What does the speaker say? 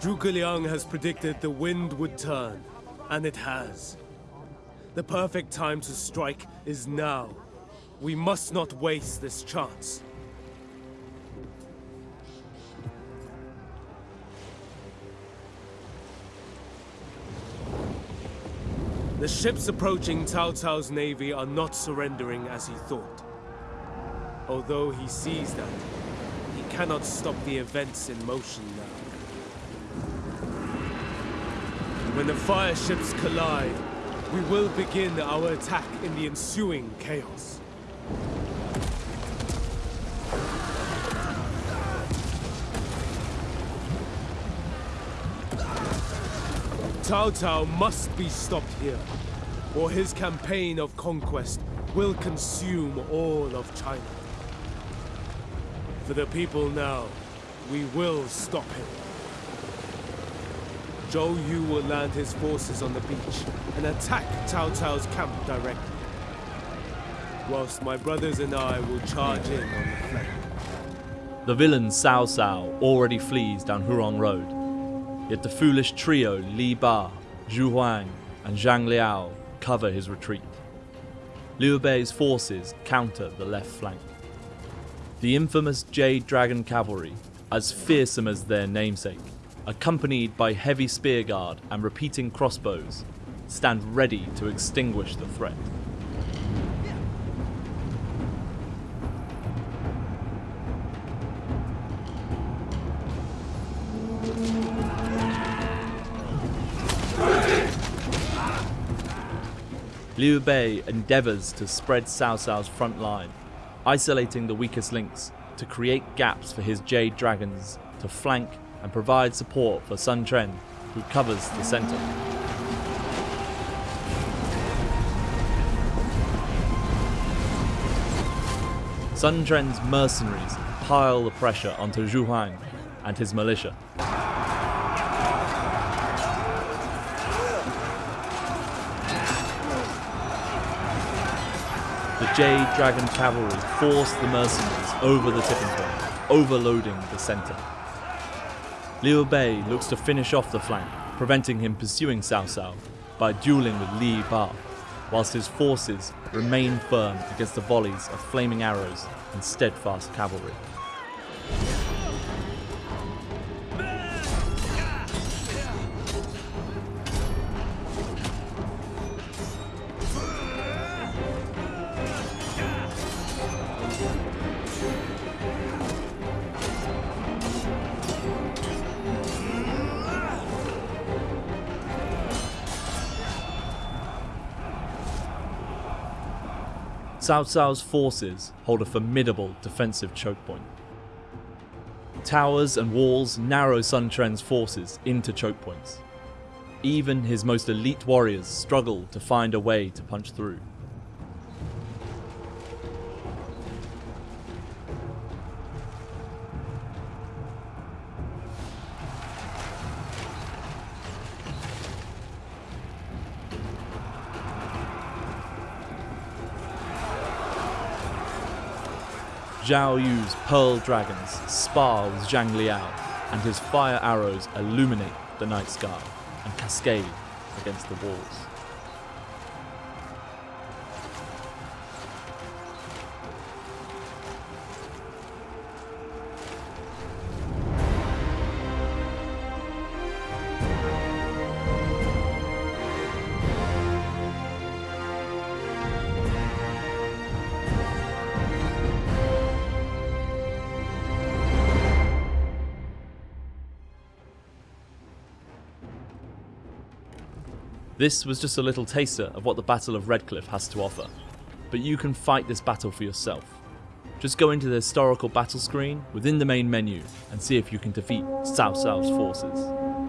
Zhuge Liang has predicted the wind would turn, and it has. The perfect time to strike is now. We must not waste this chance. The ships approaching Cao Cao's navy are not surrendering as he thought. Although he sees that, he cannot stop the events in motion now. When the fire ships collide, we will begin our attack in the ensuing chaos. Cao Cao must be stopped here, or his campaign of conquest will consume all of China. For the people now, we will stop him. Zhou Yu will land his forces on the beach and attack Cao Cao's camp directly. Whilst my brothers and I will charge in on the flank. The villain Cao Cao already flees down Huarong Road, yet the foolish trio Li Ba, Xu Huang, and Zhang Liao cover his retreat. Liu Bei's forces counter the left flank. The infamous Jade Dragon Cavalry, as fearsome as their namesake, accompanied by heavy spear guard and repeating crossbows, stand ready to extinguish the threat. Liu Bei endeavours to spread Cao Cao's front line, isolating the weakest links to create gaps for his Jade Dragons to flank and provide support for Sun Tren, who covers the centre. Sun Tren's mercenaries pile the pressure onto Xu Huang and his militia. The Jade Dragon Cavalry force the mercenaries over the tipping point, overloading the centre. Liu Bei looks to finish off the flank, preventing him pursuing Cao Cao by dueling with Li Ba, whilst his forces remain firm against the volleys of flaming arrows and steadfast cavalry. Cao Cao's forces hold a formidable defensive choke point. Towers and walls narrow Sun Quan's forces into choke points. Even his most elite warriors struggle to find a way to punch through. Zhao Yu's Pearl Dragons spar with Zhang Liao, and his fire arrows illuminate the night sky and cascade against the walls. This was just a little taster of what the Battle of Redcliffe has to offer, but you can fight this battle for yourself. Just go into the historical battle screen within the main menu and see if you can defeat Cao Cao's forces.